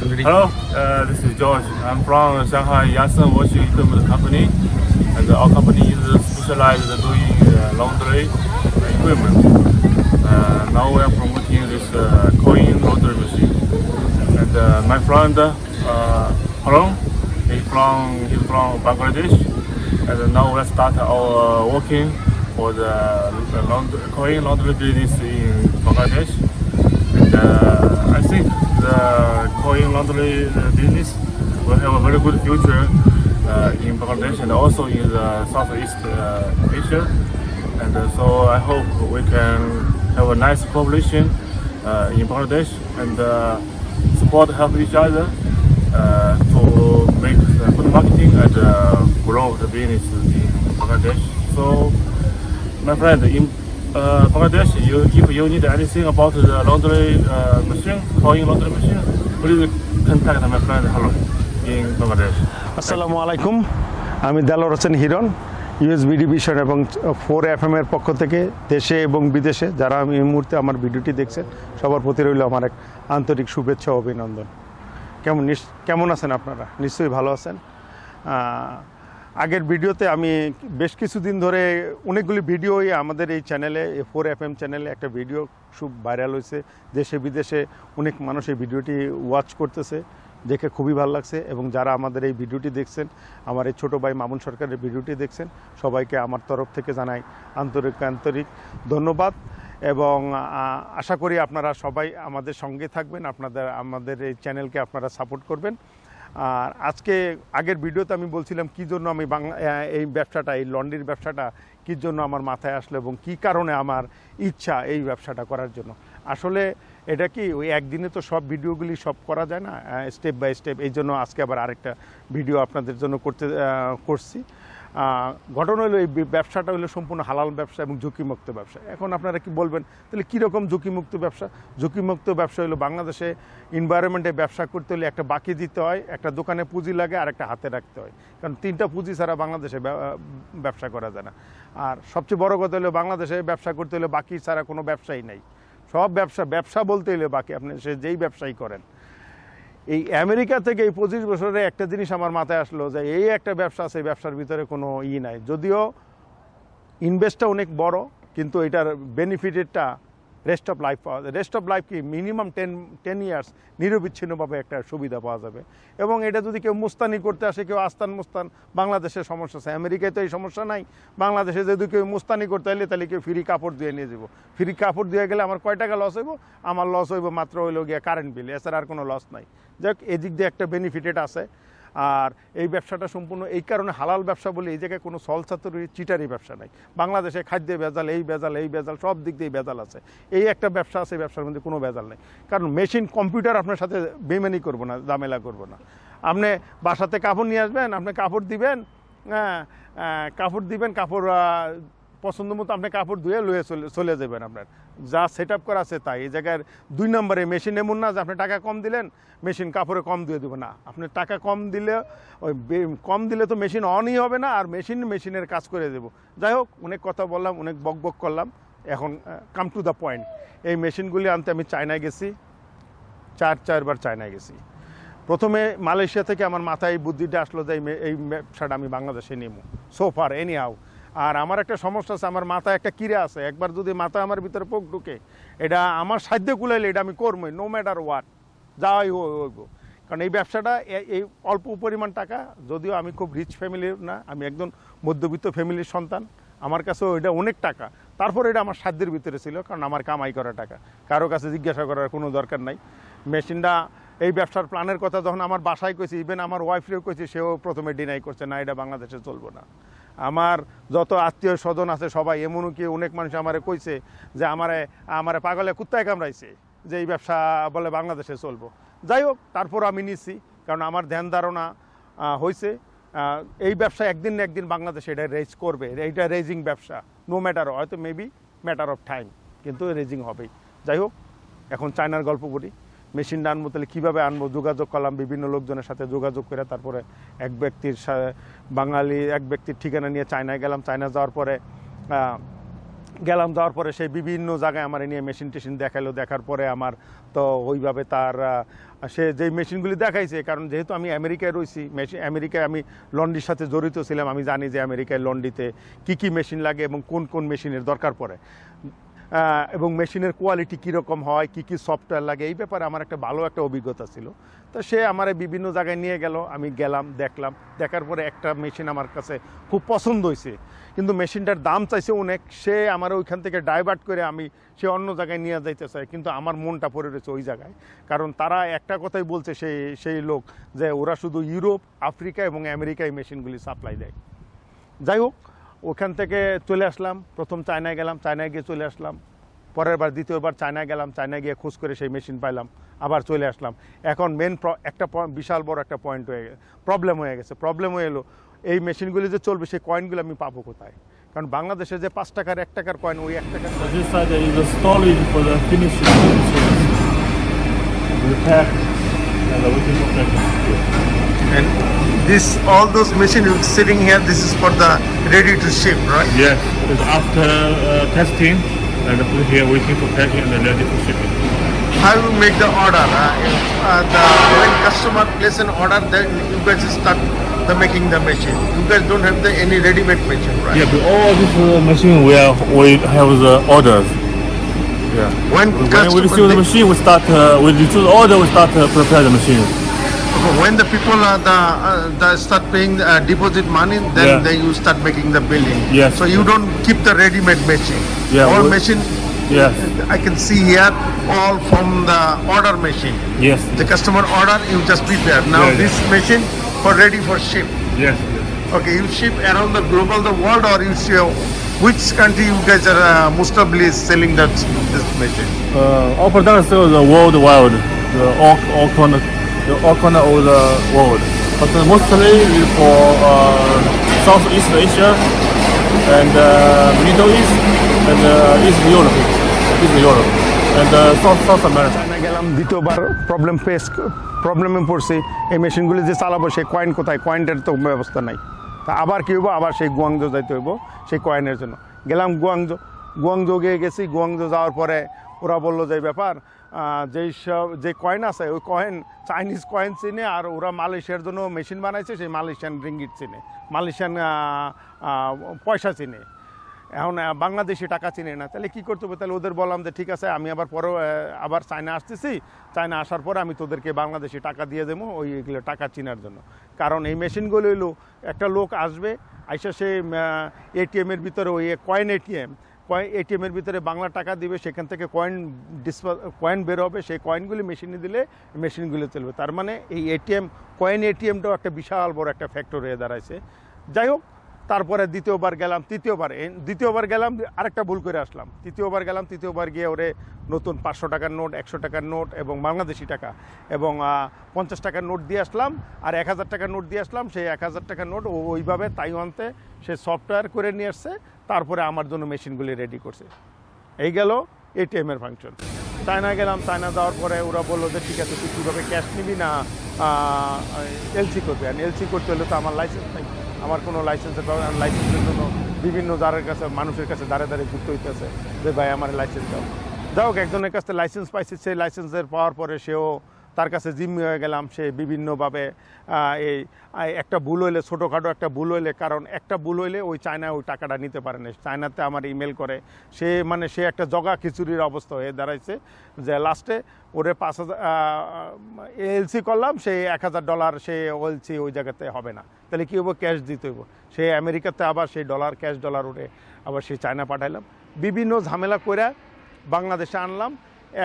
Hello, uh, this is George. I'm from Shanghai Yansen Washing Equipment Company, and our company is specialized in doing uh, laundry equipment. Uh, now we are promoting this uh, coin laundry machine. And uh, my friend, uh, Harun, he's from he's from Bangladesh, and now we start our working for the, the laundry, coin laundry business in Bangladesh. And uh, I think the coin laundry uh, business will have a very good future uh, in Bangladesh and also in the Southeast uh, Asia. And uh, so I hope we can have a nice cooperation uh, in Bangladesh and uh, support, help each other uh, to make good marketing and uh, grow the business in Bangladesh. So, my friend, in uh, Bangladesh, you, if you need anything about the laundry uh, machine, coin laundry machine, please contact my friend. Harun in Bangladesh. আসসালামু আলাইকুম আমি Delowar Hossain Hiron USBD vision এবং four F এর পক্ষ থেকে দেশে এবং বিদেশে যারা এই মুহূর্তে আমার ভিডিওটি দেখছেন সবার প্রতি রইল আমার এক আন্তরিক শুভেচ্ছা অভিনন্দন। কেমন কেমন আছেন আপনারা? নিশ্চয়ই ভালো আছেন। আগের ভিডিওতে আমি বেশ কিছুদিন ধরে অনেকগুলি ভিডিওই আমাদের এই চ্যানেলে এ ফোর এফ এম চ্যানেলে একটা ভিডিও খুব ভাইরাল হয়েছে। দেশে, বিদেশে অনেক মানুষ এই ভিডিওটি ওয়াচ করতেছে, দেখে খুবই ভালো লাগছে এবং যারা আমাদের এই ভিডিওটি দেখছেন, আমার এই ছোটো ভাই মামুন সরকারের ভিডিওটি দেখছেন, সবাইকে আমার তরফ থেকে জানাই আন্তরিক আন্তরিক ধন্যবাদ এবং আশা করি আপনারা সবাই আমাদের সঙ্গে থাকবেন, আপনাদের, আমাদের এই চ্যানেলকে আপনারা সাপোর্ট করবেন। আর আজকে আগের ভিডিওতে আমি বলছিলাম কি জন্য আমি বাংলা এই ব্যবসাটা, এই লন্ড্রির ব্যবসাটা কী জন্য আমার মাথায় আসলো এবং কি কারণে আমার ইচ্ছা এই ব্যবসাটা করার জন্য। আসলে এটা কি, ওই একদিনে তো সব ভিডিওগুলি সব করা যায় না? স্টেপ বাই স্টেপ, এই জন্য আজকে আবার আরেকটা ভিডিও আপনাদের জন্য করতে করছি। ঘটনা হলো এই ব্যবসাটা হলো সম্পূর্ণ হালাল ব্যবসা এবং ঝুঁকিমুক্ত ব্যবসা। এখন আপনারা কি বলবেন? তাহলে কীরকম ঝুঁকিমুক্ত ব্যবসা? ঝুঁকিমুক্ত ব্যবসা হলো বাংলাদেশে এনভায়রনমেন্টে ব্যবসা করতে হলে একটা বাকি দিতে হয়, একটা দোকানে পুঁজি লাগে আর একটা হাতে রাখতে হয়। কারণ তিনটা পুঁজি ছাড়া বাংলাদেশে ব্যবসা করা যায় না। আর সবচেয়ে বড় কথা হলো বাংলাদেশে ব্যবসা করতে হলে বাকি ছাড়া কোনো ব্যবসাই নেই। সব ব্যবসা ব্যবসা বলতে হলে বাকি আপনি সে যেই ব্যবসায়ী করেন এই আমেরিকা থেকে এই পঁচিশ বছরে একটা জিনিস আমার মাথায় আসলো যে এই একটা ব্যবসা আছে ব্যবসার ভিতরে কোনো ই নাই। যদিও ইনভেস্টটা অনেক বড়, কিন্তু এটার বেনিফিটেডটা রেস্ট অফ লাইফ পাওয়া যায় রেস্ট অফ লাইফ কি মিনিমাম টেন টেন ইয়ার্স নিরবিচ্ছিন্নভাবে একটা সুবিধা পাওয়া যাবে। এবং এটা যদি কেউ মুস্তানি করতে আসে, কেউ আস্তান মুস্তান, বাংলাদেশের সমস্যা আছে। আমেরিকায় তো এই সমস্যা নাই। বাংলাদেশে যদি কেউ মুস্তানি করতে এলে তাহলে কেউ ফ্রি কাপড় দিয়ে নিয়ে যাব। ফ্রি কাপড় দিয়ে গেলে আমার কয় টাকা লস হইব? আমার লস হইব মাত্র হইল গিয়ে কারেন্ট বিল এছাড়া আর কোনো লস নাই। যাক, এদিক দিয়ে একটা বেনিফিটেড আছে। আর এই ব্যবসাটা সম্পূর্ণ এই কারণে হালাল ব্যবসা বলে এই জায়গায় কোনো সলসাতুরি চিটারি ব্যবসা নাই। বাংলাদেশে খাদ্যে ভেজাল, এই ভেজাল এই ভেজাল, সব দিক দিয়ে ভেজাল আছে। এই একটা ব্যবসা আছে ব্যবসার মধ্যে কোনো ভেজাল নেই। কারণ মেশিন, কম্পিউটার আপনার সাথে বেমানি করব না, ঝামেলা করব না। আপনি বাসাতে কাপড় নিয়ে আসবেন, আপনি কাপড় দিবেন হ্যাঁ কাপড় দিবেন, কাপড় পছন্দ মতো আপনি কাপড় ধুয়ে লুয়ে চলে যাবেন আপনার। যা সেট আপ করা আছে তাই। এই জায়গায় দুই নম্বরে মেশিন এমন না যে আপনি টাকা কম দিলেন মেশিন কাপড়ে কম ধুয়ে দেবো না, আপনি টাকা কম দিলে, ওই কম দিলে তো মেশিন অনই হবে না, আর মেশিন মেশিনের কাজ করে দেবো। যাই হোক, অনেক কথা বললাম, অনেক বক বক করলাম। এখন কাম টু দ্য পয়েন্ট এই মেশিনগুলি আনতে আমি চায়নায় গেছি। চার, চারবার চায়নায় গেছি। প্রথমে মালয়েশিয়া থেকে আমার মাথায় বুদ্ধিটা আসলো যে এই এই ব্যবসাটা আমি বাংলাদেশে নেব। সোফার এনি হাউ আর আমার একটা সমস্যা আছে, আমার মাথায় একটা কিরে আছে, একবার যদি মাথা আমার ভিতরে পোক ঢুকে, এটা আমার সাধ্য কুলাইলে এটা আমি করবোই নো ম্যাটার ওয়াট যাই হইব। কারণ এই ব্যবসাটা এই অল্প পরিমাণ টাকা, যদিও আমি খুব রিচ ফ্যামিলির না, আমি একজন মধ্যবিত্ত ফ্যামিলির সন্তান, আমার কাছে এটা অনেক টাকা। তারপর এটা আমার সাধ্যের ভিতরে ছিল, কারণ আমার কামাই করা টাকা। কারও কাছে জিজ্ঞাসা করার কোনো দরকার নাই। মেশিনটা, এই ব্যবসার প্ল্যানের কথা যখন আমার বাসায় কইছি ইভেন আমার ওয়াইফরেও কইছি, সেও প্রথমে ডিনাই করছে, না, এটা বাংলাদেশে চলবো না। আমার যত আত্মীয় স্বজন আছে সবাই, এমনও কি অনেক মানুষ আমারে কইছে যে আমারে আমারে পাগলে কুত্তায় কামড়াইছে যে এই ব্যবসা বলে বাংলাদেশে চলবো। যাই হোক তারপর আমি নিচ্ছি কারণ আমার ধ্যান ধারণা হয়েছে এই ব্যবসা একদিন না একদিন বাংলাদেশে এটা রেজ করবে। এইটা রেজিং ব্যবসা নো ম্যাটার হয়তো মেবি ম্যাটার অফ টাইম কিন্তু রেজিং হবেই। যাই হোক, এখন চায়নার গল্প করি। মেশিনটা আনব তাহলে কীভাবে আনব? যোগাযোগ করলাম বিভিন্ন লোকজনের সাথে যোগাযোগ করে তারপরে এক ব্যক্তির বাঙালি এক ব্যক্তির ঠিকানা নিয়ে চায়নায় গেলাম। চায়না যাওয়ার পরে গেলাম, যাওয়ার পরে সেই বিভিন্ন জায়গায় আমার নিয়ে মেশিন টেশিন দেখাল দেখার পরে আমার তো ওইভাবে তার সে যে মেশিনগুলি দেখাইছে, কারণ যেহেতু আমি আমেরিকায় রয়েছি মেশিন আমেরিকায় আমি লন্ডির সাথে জড়িত ছিলাম। আমি জানি যে আমেরিকায় লন্ডিতে কি কি মেশিন লাগে এবং কোন কোন মেশিনের দরকার পড়ে। এবং মেশিনের কোয়ালিটি কীরকম হয়, কি কি সফটওয়্যার লাগে, এই ব্যাপারে আমার একটা ভালো একটা অভিজ্ঞতা ছিল। তো সে আমার বিভিন্ন জায়গায় নিয়ে গেল, আমি গেলাম, দেখলাম। দেখার পরে একটা মেশিন আমার কাছে খুব পছন্দ হয়েছে কিন্তু মেশিনটার দাম চাইছে অনেক, সে আমার ওইখান থেকে ডাইভার্ট করে আমি সে অন্য জায়গায় নিয়ে যাইতে চাই, কিন্তু আমার মনটা পড়ে রয়েছে ওই জায়গায়। কারণ তারা একটা কথাই বলছে, সেই সেই লোক যে ওরা শুধু ইউরোপ আফ্রিকা এবং আমেরিকায় মেশিনগুলি সাপ্লাই দেয়। যাই হোক ওখান থেকে চলে আসলাম। প্রথম চায়নায় গেলাম, চায়নায় গিয়ে চলে আসলাম। পরের বার, দ্বিতীয়বার চায়নায় গেলাম, চায়নায় গিয়ে খোঁজ করে সেই মেশিন পাইলাম, আবার চলে আসলাম। এখন মেন একটা বিশাল বড় একটা পয়েন্ট হয়ে গেছে প্রবলেম হয়ে গেছে। প্রবলেম হয়ে এলো, এই মেশিনগুলি যে চলবে, সেই কয়েনগুলো আমি পাবো কোথায়? কারণ বাংলাদেশে যে পাঁচ টাকার, এক টাকার কয়েন ওই এক টাকার So and the waiting for packing. And this, all those machines sitting here, this is for the ready to ship, right? Yes, it's after uh, testing and put here waiting for packing and then ready for shipping. How you make the order? Uh, if, uh, the, when customer place an order, then you guys start the making the machine. You guys don't have the any ready-made machine, right? Yeah, but all this uh, machine we are, we have the orders. Yeah. When When we receive the machine, we start. Uh, we receive the order, we start uh, prepare the machine. when the people are the, uh, the start paying uh, deposit money, then Yeah. they you start making the billing. Yes. So you don't keep the ready-made machine. Yeah, All we- machine Yes. I can see here all from the order machine. Yes. The customer order, you just prepare. Now Yeah, yeah. this machine for ready for ship. Yes. Okay, you ship around the global the world or you ship which country you guys are uh, most probably selling that this machine? Uh, all products still the worldwide, the all, all corner, the all corner of the world. But uh, mostly is for uh, Southeast Asia and uh, Middle East and uh, East Europe, East Europe and uh, South South America. China গেলাম দ্বিতীয়বার problem face প্রবলেমে পড়ছি এই মেশিনগুলি যে চালাবো সেই coin কোথায় কয়েনটার তো ব্যবস্থা নাই তা আবার কী হইব? আবার সেই গুয়াংজো যাইতে হইব, সেই কয়েনের জন্য। গেলাম গুয়াংজো গুয়াংজো গিয়ে গেছি। গুয়াংজো যাওয়ার পরে ওরা বলল যে ব্যাপার যেই সব, যে কয়েন আছে, ওই কয়েন চাইনিজ কয়েন চিনে আর ওরা মালয়েশিয়ার জন্য মেশিন বানাইছে, সেই মালয়েশিয়ান রিঙ্গিট চিনে। মালয়েশিয়ান পয়সা চিনে। এখন বাংলাদেশি টাকা চিনে না। তাহলে কি করতে হবে? তাহলে ওদের বললাম যে, ঠিক আছে, আমি আবার পরেও আবার চায়না আসতেছি। চায়না আসার পরে আমি তোদেরকে বাংলাদেশি টাকা দিয়ে দেবো ওইগুলো টাকা চিনার জন্য। কারণ এই মেশিনগুলো হলো, একটা লোক আসবে, আইসা সে এটিএমের ভিতরে ওই কয়েন এটিএম, কয়েন, এটিএমের ভিতরে বাংলা টাকা দিবে, সেখান থেকে কয়েন ডিসপা কয়েন বের হবে, সেই কয়েনগুলি মেশিনে দিলে মেশিনগুলো চলবে। তার মানে এই এটিএম, কয়েন এটিএমটাও একটা বিশাল বড় একটা ফ্যাক্টর হয়ে দাঁড়াইছে। যাই হোক তারপরে দ্বিতীয়বার গেলাম, তৃতীয়বার দ্বিতীয়বার গেলাম, আরেকটা ভুল করে আসলাম। তৃতীয়বার গেলাম, তৃতীয়বার গিয়ে ওরে নতুন পাঁচশো টাকার নোট, একশো টাকার নোট এবং বাংলাদেশি টাকা এবং পঞ্চাশ টাকার নোট দিয়ে আসলাম আর এক হাজার টাকার নোট দিয়ে আসলাম। সেই এক হাজার টাকার নোট ওইভাবে তাইওয়ানতে সে সফটওয়্যার করে নিয়ে আসছে, তারপরে আমার জন্য মেশিনগুলি রেডি করছে। এই গেল এটিএমের ফাংশন চায়না গেলাম চায়না যাওয়ার পরে ওরা বলল যে, ঠিক আছে, তুই কীভাবে ক্যাশ নিবি না এলসি করবি? আর এলসি করতে হলে তো আমার লাইসেন্স নেই আমার কোনো লাইসেন্সের লাইসেন্সের জন্য বিভিন্ন দ্বারের কাছে, মানুষের কাছে দাঁড়ে দাঁড়িয়ে ঘুরতে হইতেছে যে, ভাই, আমার লাইসেন্স দাও। যাই হোক, একজনের কাছে লাইসেন্স পাইছে, সেই লাইসেন্সের পাওয়ার পরে সেও তার কাছে জিম্মি হয়ে গেলাম। সে বিভিন্নভাবে এই একটা ভুল হইলে, ছোটোখাটো একটা ভুল হইলে, কারণ একটা ভুল হইলে ওই চায়না ওই টাকাটা নিতে পারে না। চায়নাতে আমার ইমেল করে, সে মানে সে একটা জগা খিচুড়ির অবস্থা হয়ে দাঁড়াইছে যে লাস্টে ওরে পাঁচ হাজার এলসি করলাম, সে এক হাজার ডলার সে এলসি ওই জায়গাতে হবে না। তাহলে কী হব ক্যাশ দিতে হইব। সে আমেরিকাতে আবার সেই ডলার, ক্যাশ ডলার ওরে আবার সেই চায়না পাঠাইলাম। বিভিন্ন ঝামেলা করে বাংলাদেশে আনলাম।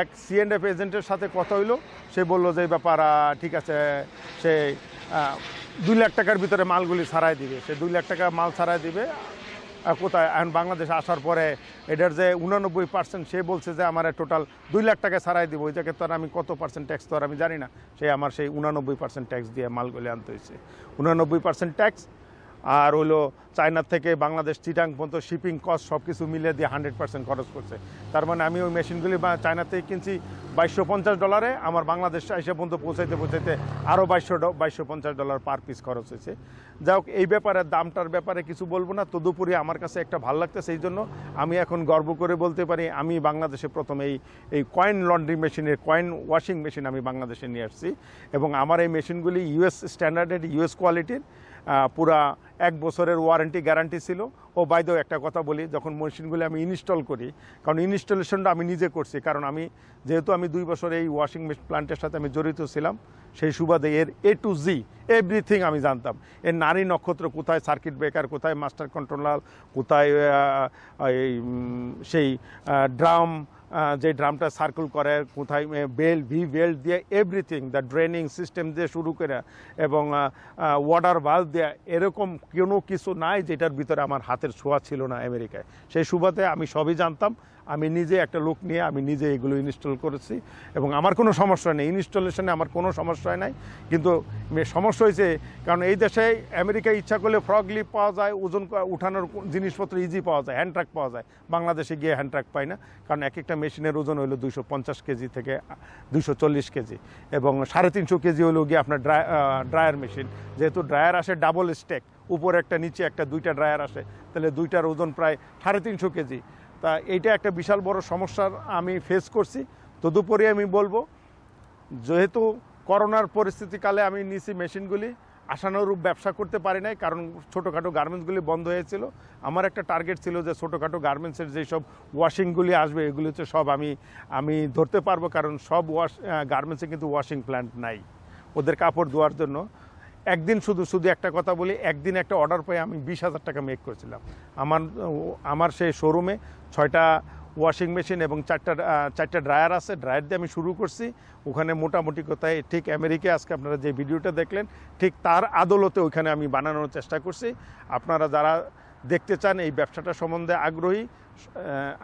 এক সিএনএফ এজেন্টের সাথে কথা হইল। সে বলল যে ব্যাপার, ঠিক আছে, সে দুই লাখ টাকার ভিতরে মালগুলি ছাড়াই দিবে। সে দুই লাখ টাকা মাল ছাড়াই দিবে। কোথায়? এখন বাংলাদেশে আসার পরে এটার যে উনানব্বই পার্সেন্ট সে বলছে যে, আমার টোটাল দুই লাখ টাকা ছাড়াই দিব। ওই জায়গায় তো আমি কত পার্সেন্ট ট্যাক্স তো আমি জানি না। সে আমার সেই উনানব্বই পার্সেন্ট ট্যাক্স দিয়ে মালগুলি আনতে হয়েছে উনানব্বই পার্সেন্ট ট্যাক্স আর হলো চায়না থেকে বাংলাদেশ, চিটাং পর্যন্ত শিপিং কস্ট সব কিছু মিলিয়ে দিয়ে হান্ড্রেড পার্সেন্ট খরচ করছে। তার মানে আমি ওই মেশিনগুলি বা চায়না থেকে কিনছি বাইশশো পঞ্চাশ ডলারে আমার বাংলাদেশ এসে পর্যন্ত পৌঁছাইতে পৌঁছাইতে আরও বাইশশো বাইশশো পঞ্চাশ ডলার পার পিস খরচ হয়েছে। যাই হোক, এই ব্যাপারে, দামটার ব্যাপারে কিছু বলব না, তদুপরি আমার কাছে একটা ভালো লাগতেছে, এই জন্য আমি এখন গর্ব করে বলতে পারি, আমি বাংলাদেশে প্রথম এই এই কয়েন লন্ড্রি মেশিনের কয়েন ওয়াশিং মেশিন আমি বাংলাদেশে নিয়ে আসছি। এবং আমার এই মেশিনগুলি ইউএস স্ট্যান্ডার্ডের ইউএস কোয়ালিটির পুরা এক বছরের ওয়ারেন্টি গ্যারান্টি ছিল। ও বাইদেও একটা কথা বলি, যখন মেশিনগুলি আমি ইনস্টল করি, কারণ ইনস্টলেশনটা আমি নিজে করছি, কারণ আমি যেহেতু আমি দুই বছর এই ওয়াশিং মেশিন প্লান্টের সাথে আমি জড়িত ছিলাম, সেই সুবাদে এর এ টু জি এভরিথিং আমি জানতাম। এর নারী নক্ষত্র কোথায় সার্কিট ব্রেকার কোথায় মাস্টার কন্ট্রোলার কোথায় এই সেই ড্রাম যে ড্রামটা সার্কুল করে, কোথায় বেল ভি বেল্ট দিয়ে এভরিথিং দ্য ড্রেনিং সিস্টেম দিয়ে শুরু করে এবং ওয়াটার বাল্ব দিয়ে, এরকম কোনো কিছু নাই যেটার ভিতরে আমার হাতের ছোঁয়া ছিল না আমেরিকায়। সেই সুবাদে আমি সবই জানতাম। আমি নিজে একটা লোক নিয়ে আমি নিজে এগুলো ইনস্টল করেছি। এবং আমার কোনো সমস্যা নেই। ইনস্টলেশনে আমার কোনো সমস্যা নাই। কিন্তু সমস্যা হয়েছে, কারণ এই দেশে আমেরিকায় ইচ্ছা করলে ফ্রগ লিপ পাওয়া যায়, ওজন উঠানোর জিনিসপত্র ইজি পাওয়া যায় হ্যান্ড ট্রাক পাওয়া যায়। বাংলাদেশে গিয়ে হ্যান্ড ট্রাক পাই না। কারণ এক একটা মেশিনের ওজন হলো দুইশো পঞ্চাশ কেজি থেকে দুইশো চল্লিশ কেজি। এবং সাড়ে তিনশো কেজি হলো গিয়ে আপনার ড্রাই ড্রায়ার মেশিন যেহেতু ড্রায়ার আসে ডাবল স্টেক উপরে একটা, নিচে একটা, দুইটা ড্রায়ার আসে। তাহলে দুইটার ওজন প্রায় সাড়ে তিনশো কেজি। তা এইটা একটা বিশাল বড় সমস্যার আমি ফেস করছি। তদুপরি আমি বলব, যেহেতু করোনার পরিস্থিতিকালে আমি নিছি মেশিনগুলি, আশানুরূপ ব্যবসা করতে পারি নাই, কারণ ছোটোখাটো গার্মেন্টসগুলি বন্ধ হয়েছিল। আমার একটা টার্গেট ছিল যে ছোটোখাটো গার্মেন্টসের যেসব ওয়াশিংগুলি আসবে, এগুলি হচ্ছে সব আমি আমি ধরতে পারব, কারণ সব ওয়াশ গার্মেন্টসে কিন্তু ওয়াশিং প্ল্যান্ট নাই, ওদের কাপড় ধোয়ার জন্য। একদিন শুধু শুধু একটা কথা বলি, একদিন একটা অর্ডার পেয়ে আমি বিশ হাজার টাকা মেক করেছিলাম। আমার আমার সেই শোরুমে ছয়টা ওয়াশিং মেশিন এবং চারটা চারটা ড্রায়ার আছে। ড্রায়ার দিয়ে আমি শুরু করছি। ওখানে মোটামুটি কোথায় ঠিক আমেরিকা আজকে আপনারা যে ভিডিওটা দেখলেন ঠিক তার আদলতে ওইখানে আমি বানানোর চেষ্টা করছি। আপনারা যারা দেখতে চান এই ব্যবসাটা সম্বন্ধে আগ্রহী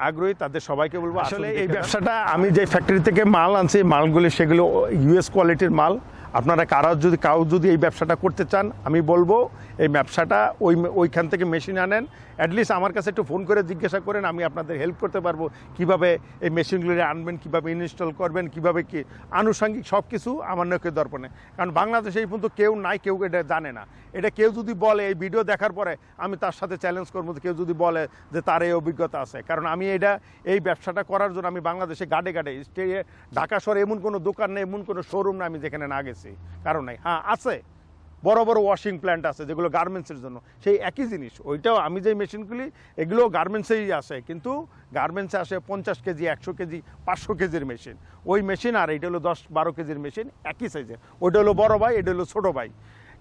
আগ্রহী তাদের সবাইকে বলব আসলে এই ব্যবসাটা আমি যে ফ্যাক্টরি থেকে মাল আনছি মালগুলি সেগুলো ইউএস কোয়ালিটির মাল। আপনারা কারা যদি কাউ যদি এই ব্যবসাটা করতে চান, আমি বলব এই ব্যবসাটা ওই ওইখান থেকে মেশিন আনেন। অ্যাটলিস্ট আমার কাছে একটু ফোন করে জিজ্ঞাসা করেন, আমি আপনাদের হেল্প করতে পারব। কীভাবে এই মেশিনগুলি আনবেন, কীভাবে ইনস্টল করবেন, কীভাবে কি আনুষঙ্গিক সব কিছু আমার নখের দর্পণে। কারণ বাংলাদেশে এই পর্যন্ত কেউ নাই, কেউ এটা জানে না। এটা কেউ যদি বলে, এই ভিডিও দেখার পরে আমি তার সাথে চ্যালেঞ্জ করব কেউ যদি বলে যে তার এই অভিজ্ঞতা আছে। কারণ আমি এটা, এই ব্যবসাটা করার জন্য আমি বাংলাদেশে গাড়ে গাড়ে স্টে ঢাকা শহরে এমন কোনো দোকান নেই, এমন কোনো শোরুম না আমি যেখানে না গেছি। কারণ নাই। হ্যাঁ আছে। বড় বড় ওয়াশিং প্ল্যান্ট আছে যেগুলো গার্মেন্টসের জন্য। সেই একই জিনিস। ওইটাও আমি যে মেশিনগুলি এগুলো গার্মেন্টসেই আসে। কিন্তু গার্মেন্টসে আসে পঞ্চাশ কেজি, একশো কেজি, পাঁচশো কেজির মেশিন ওই মেশিন আর এটা হলো দশ বারো কেজির মেশিন একই সাইজের ওইটা হলো বড় ভাই, এটা হলো ছোটো ভাই।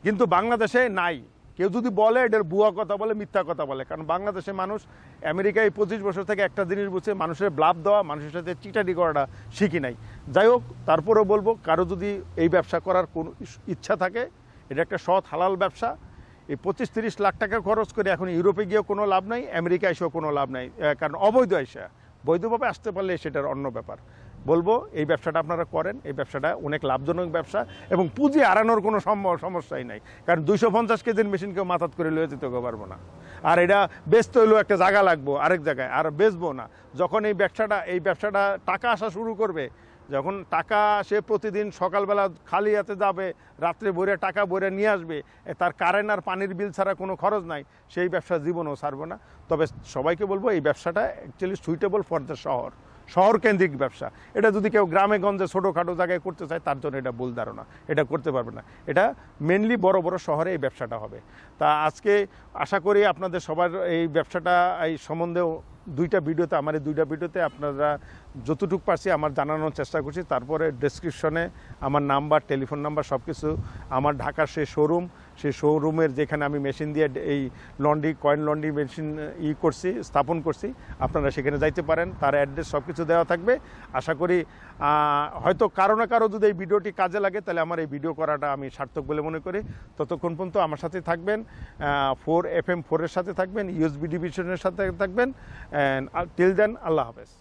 কিন্তু বাংলাদেশে নাই। কেউ যদি বলে এটার বুয়া কথা বলে, মিথ্যা কথা বলে। কারণ বাংলাদেশে মানুষ আমেরিকায় পঁচিশ বছর থেকে একটা জিনিস বুঝছে, মানুষের ব্লাভ দেওয়া, মানুষের সাথে চিটারি করাটা শিখি নাই। যাই হোক, তারপরেও বলব, কারও যদি এই ব্যবসা করার কোনো ইচ্ছা থাকে, এটা একটা সৎ, হালাল ব্যবসা। এই পঁচিশ, তিরিশ লাখ টাকা খরচ করে এখন ইউরোপে গিয়েও কোনো লাভ নাই, আমেরিকা এসেও কোনো লাভ নাই। কারণ অবৈধ এসে, বৈধভাবে আসতে পারলে সেটার অন্য ব্যাপার। বলব, এই ব্যবসাটা আপনারা করেন, এই ব্যবসাটা অনেক লাভজনক ব্যবসা এবং পুঁজি আড়ানোর কোনো সমস্যাই নাই। কারণ দুইশো পঞ্চাশ কেজির মেশিন কেউ মাথাত করে লয়ে যেতে পারব না। আর এটা বেচতে হইলেও একটা জায়গা লাগবো আরেক জায়গায়, আর বেচবো না। যখন এই ব্যবসাটা এই ব্যবসাটা টাকা আসা শুরু করবে, যখন টাকা সে প্রতিদিন সকালবেলা খালি হাতে যাবে, রাত্রে ভরে টাকা ভরে নিয়ে আসবে তার কারেন্ট আর পানির বিল ছাড়া কোনো খরচ নাই, সেই ব্যবসা জীবনেও ছাড়বো না। তবে সবাইকে বলব, এই ব্যবসাটা অ্যাকচুয়ালি সুইটেবল ফর দ্য শহর। শহর কেন্দ্রিক ব্যবসা। এটা যদি কেউ গ্রামে, গঞ্জে, ছোটোখাটো জায়গায় করতে চায়, তার জন্য এটা ভুল ধারণা। এটা করতে পারবে না। এটা মেনলি বড় বড় শহরে এই ব্যবসাটা হবে। তা আজকে আশা করি আপনাদের সবার এই ব্যবসাটা, এই সম্বন্ধেও দুইটা ভিডিওতে, আমার এই দুইটা ভিডিওতে আপনারা যতটুকু পারছি আমার জানানোর চেষ্টা করছি। তারপরে ডেসক্রিপশনে আমার নাম্বার টেলিফোন নাম্বার সব কিছু আমার ঢাকার সেই শোরুম সেই শোরুমের যেখানে আমি মেশিন দিয়ে এই লন্ড্রি কয়েন লন্ড্রি মেশিন ই করছি, স্থাপন করছি, আপনারা সেখানে যাইতে পারেন, তার অ্যাড্রেস সব কিছু দেওয়া থাকবে। আশা করি হয়তো কারও না কারও যদি এই ভিডিওটি কাজে লাগে, তাহলে আমার এই ভিডিও করাটা আমি সার্থক বলে মনে করি। ততক্ষণ পর্যন্ত আমার সাথে থাকবেন ফোর এফ এম ফোরের সাথে থাকবেন ইউএসবি ডিভিশনের সাথে থাকবেন অ্যান্ড টিল দেন আল্লাহ হাফেজ।